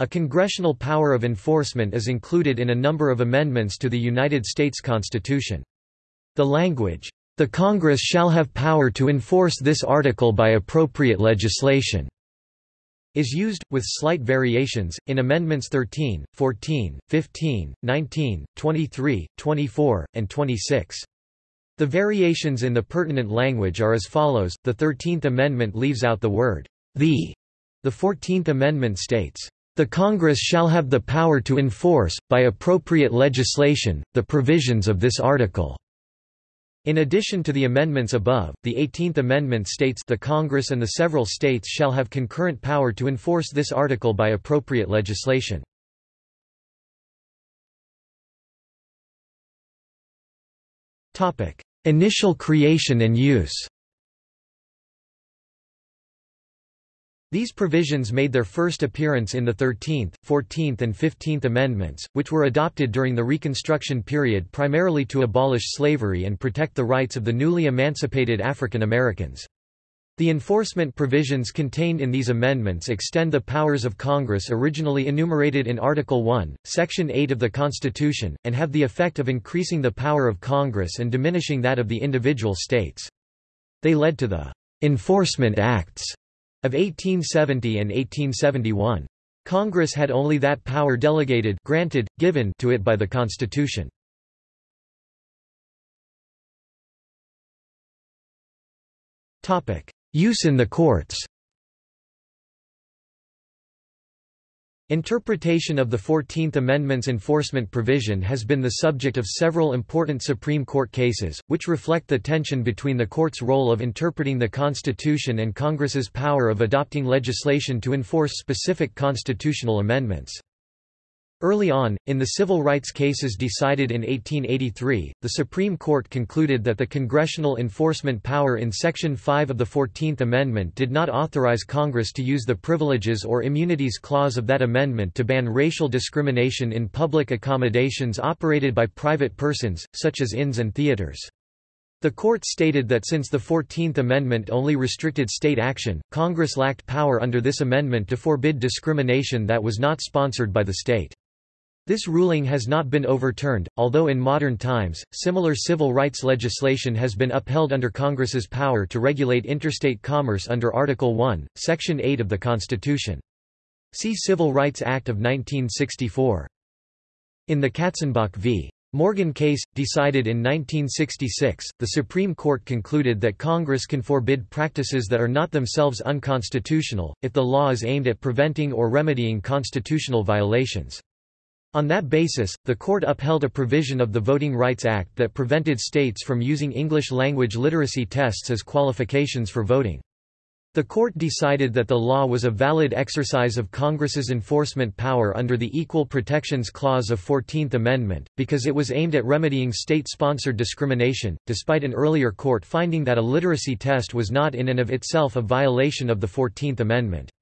A congressional power of enforcement is included in a number of amendments to the United States Constitution. The language, "...the Congress shall have power to enforce this article by appropriate legislation," is used, with slight variations, in Amendments 13, 14, 15, 19, 23, 24, and 26. The variations in the pertinent language are as follows, the Thirteenth Amendment leaves out the word, the. The Fourteenth Amendment states, the Congress shall have the power to enforce, by appropriate legislation, the provisions of this article." In addition to the amendments above, the Eighteenth Amendment states the Congress and the several states shall have concurrent power to enforce this article by appropriate legislation. Initial creation and use These provisions made their first appearance in the 13th, 14th and 15th Amendments, which were adopted during the Reconstruction period primarily to abolish slavery and protect the rights of the newly emancipated African Americans. The enforcement provisions contained in these amendments extend the powers of Congress originally enumerated in Article 1, Section 8 of the Constitution, and have the effect of increasing the power of Congress and diminishing that of the individual states. They led to the Enforcement Acts of 1870 and 1871. Congress had only that power delegated granted, given to it by the Constitution. Use in the courts Interpretation of the Fourteenth Amendment's enforcement provision has been the subject of several important Supreme Court cases, which reflect the tension between the court's role of interpreting the Constitution and Congress's power of adopting legislation to enforce specific constitutional amendments. Early on, in the civil rights cases decided in 1883, the Supreme Court concluded that the congressional enforcement power in Section 5 of the Fourteenth Amendment did not authorize Congress to use the Privileges or Immunities Clause of that amendment to ban racial discrimination in public accommodations operated by private persons, such as inns and theaters. The court stated that since the Fourteenth Amendment only restricted state action, Congress lacked power under this amendment to forbid discrimination that was not sponsored by the state. This ruling has not been overturned, although in modern times, similar civil rights legislation has been upheld under Congress's power to regulate interstate commerce under Article 1, Section 8 of the Constitution. See Civil Rights Act of 1964. In the Katzenbach v. Morgan case, decided in 1966, the Supreme Court concluded that Congress can forbid practices that are not themselves unconstitutional, if the law is aimed at preventing or remedying constitutional violations. On that basis, the court upheld a provision of the Voting Rights Act that prevented states from using English language literacy tests as qualifications for voting. The court decided that the law was a valid exercise of Congress's enforcement power under the Equal Protections Clause of 14th Amendment, because it was aimed at remedying state-sponsored discrimination, despite an earlier court finding that a literacy test was not in and of itself a violation of the 14th Amendment.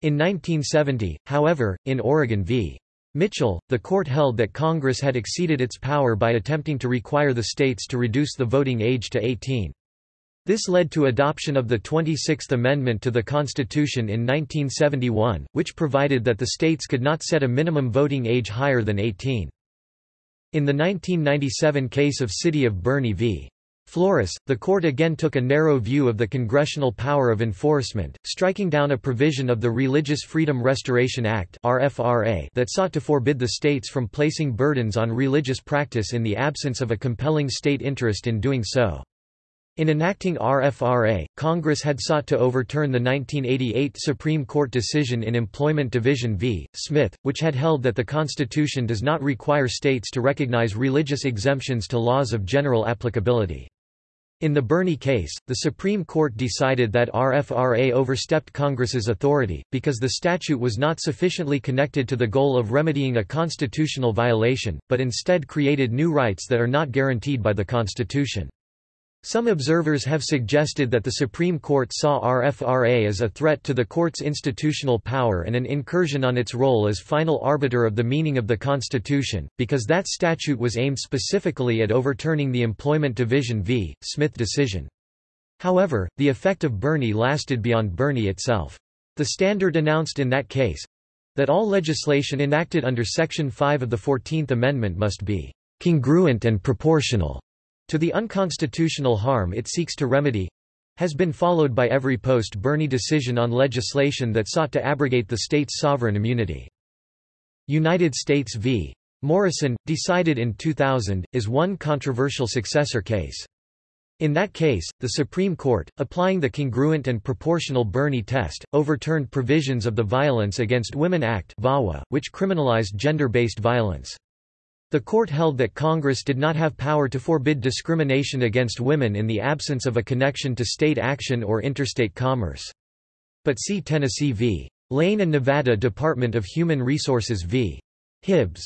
In 1970, however, in Oregon v. Mitchell, the court held that Congress had exceeded its power by attempting to require the states to reduce the voting age to 18. This led to adoption of the 26th Amendment to the Constitution in 1971, which provided that the states could not set a minimum voting age higher than 18. In the 1997 case of City of Boerne v. Flores, the court again took a narrow view of the congressional power of enforcement, striking down a provision of the Religious Freedom Restoration Act that sought to forbid the states from placing burdens on religious practice in the absence of a compelling state interest in doing so. In enacting RFRA, Congress had sought to overturn the 1988 Supreme Court decision in Employment Division v. Smith, which had held that the Constitution does not require states to recognize religious exemptions to laws of general applicability. In the Boerne case, the Supreme Court decided that RFRA overstepped Congress's authority, because the statute was not sufficiently connected to the goal of remedying a constitutional violation, but instead created new rights that are not guaranteed by the Constitution. Some observers have suggested that the Supreme Court saw RFRA as a threat to the court's institutional power and an incursion on its role as final arbiter of the meaning of the Constitution, because that statute was aimed specifically at overturning the Employment Division v. Smith decision. However, the effect of Boerne lasted beyond Boerne itself. The standard announced in that case, that all legislation enacted under Section 5 of the Fourteenth Amendment must be congruent and proportional to the unconstitutional harm it seeks to remedy has been followed by every post-Boerne decision on legislation that sought to abrogate the state's sovereign immunity. United States v. Morrison, decided in 2000, is one controversial successor case. In that case, the Supreme Court, applying the congruent and proportional Boerne test, overturned provisions of the Violence Against Women Act which criminalized gender-based violence. The court held that Congress did not have power to forbid discrimination against women in the absence of a connection to state action or interstate commerce. But see Tennessee v. Lane and Nevada Department of Human Resources v. Hibbs.